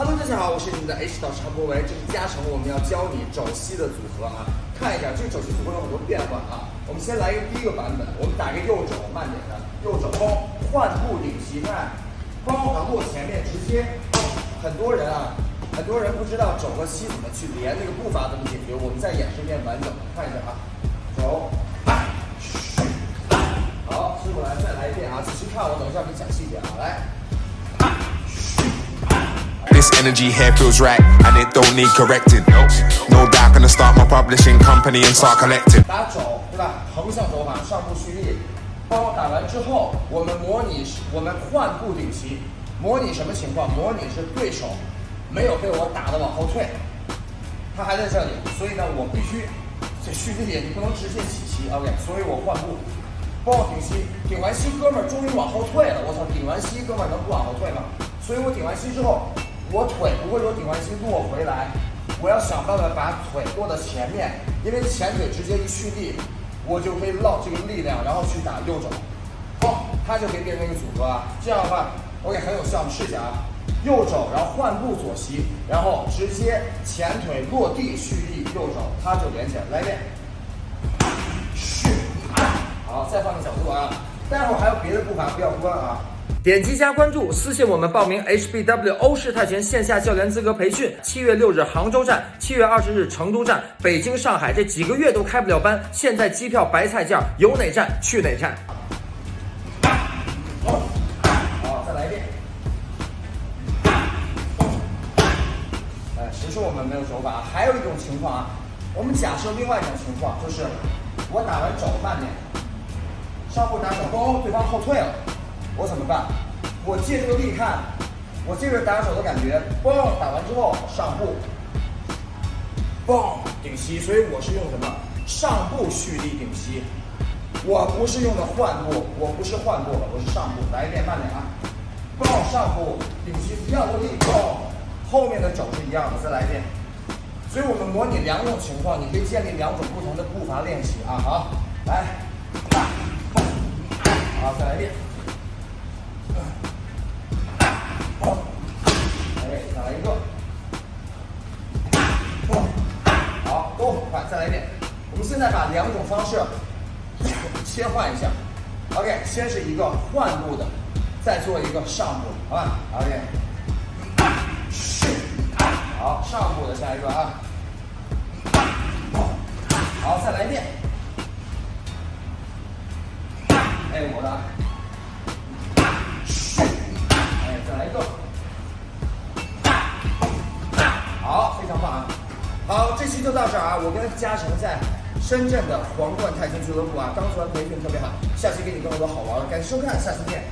Hello，大家好，我是你们的 H 导师韩博维，这是加成，我们要教你肘膝的组合啊。看一下这个肘膝组合有很多变化啊。我们先来一个第一个版本，我们打个右肘，慢点的，右肘，换步顶膝，盖，包啊落前面直接。很多人啊，很多人不知道肘和膝怎么去连，那个步伐怎么解决，我们再演示一遍完整的，看一下啊，肘，好，师傅来再来一遍啊，仔细看，我等一下给你讲细节啊，来。This energy here feels right, and it don't need correcting. No doubt, gonna start my publishing company and start collecting. 打肘，对吧？横向肘法，上步蓄力。包打完之后，我们模拟，我们换步顶膝。模拟什么情况？模拟是对手没有被我打的往后退，他还在这里，所以呢，我必须这蓄力点，你不能直接起膝，OK？所以我换步，包顶膝，顶完膝，哥们儿终于往后退了。我操，顶完膝，哥们儿能不往后退吗？所以我顶完膝之后。我腿不会说顶完膝落回来，我要想办法把腿落到前面，因为前腿直接一蓄力，我就可以落这个力量，然后去打右肘，好，它就可以变成一个组合啊。这样的话，OK 很有效，我们试一下啊。右肘，然后换步左膝，然后直接前腿落地蓄力右肘，它就连起来。来一遍，蓄，好，再换个角度啊。待会儿还有别的步伐，不要关啊。点击加关注，私信我们报名 HBW 欧式泰拳线下教练资格培训。七月六日杭州站，七月二十日成都站，北京、上海这几个月都开不了班。现在机票白菜价，有哪站去哪站。好，好，再来一遍。哎，谁说我们没有手法？还有一种情况啊，我们假设另外一种情况，就是我打完肘慢点，上步打手弓，对方后退了。我怎么办？我借这个力看，我借着打手的感觉，嘣，打完之后上步，嘣顶膝，所以我是用什么？上步蓄力顶膝，我不是用的换步，我不是换步了，我是上步。来一遍，慢点啊，嘣上步顶膝，一样的力，嘣，后面的肘是一样的，再来一遍。所以我们模拟两种情况，你可以建立两种不同的步伐练习啊。好，来，好，再来一遍。快再来一遍，我们现在把两种方式切换一下。OK，先是一个换步的，再做一个上步，好吧？OK，好，上步的下一个啊，好，再来一遍。哎，我的，好，这期就到这儿啊！我跟嘉诚在深圳的皇冠泰拳俱乐部啊，刚做完培训特别好，下期给你更多好玩的，感谢收看，下次见。